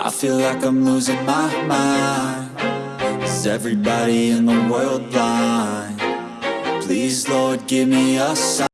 I feel like I'm losing my mind Is everybody in the world blind? Please Lord give me a sign